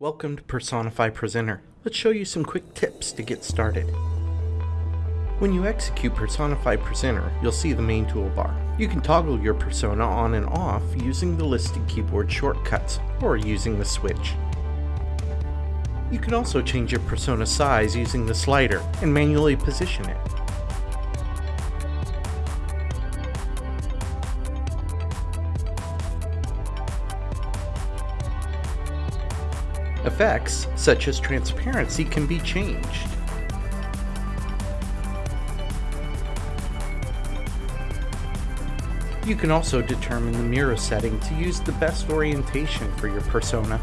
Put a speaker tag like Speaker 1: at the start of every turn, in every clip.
Speaker 1: Welcome to Personify Presenter. Let's show you some quick tips to get started. When you execute Personify Presenter, you'll see the main toolbar. You can toggle your persona on and off using the listed keyboard shortcuts, or using the switch. You can also change your persona size using the slider and manually position it. Effects, such as transparency, can be changed. You can also determine the mirror setting to use the best orientation for your persona.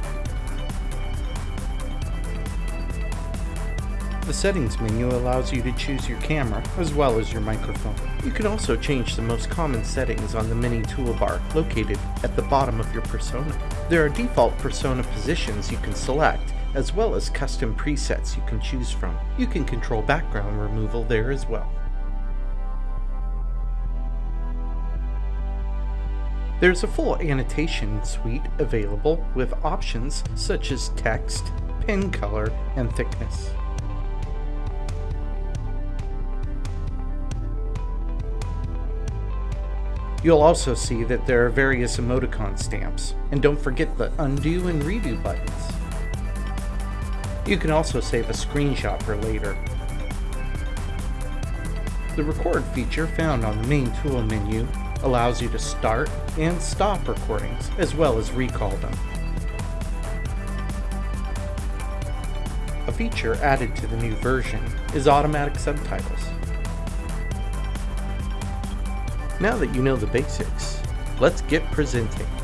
Speaker 1: The settings menu allows you to choose your camera as well as your microphone. You can also change the most common settings on the mini toolbar located at the bottom of your persona. There are default persona positions you can select as well as custom presets you can choose from. You can control background removal there as well. There's a full annotation suite available with options such as text, pen color, and thickness. You'll also see that there are various emoticon stamps, and don't forget the undo and redo buttons. You can also save a screenshot for later. The record feature found on the main tool menu allows you to start and stop recordings, as well as recall them. A feature added to the new version is automatic subtitles. Now that you know the basics, let's get presenting.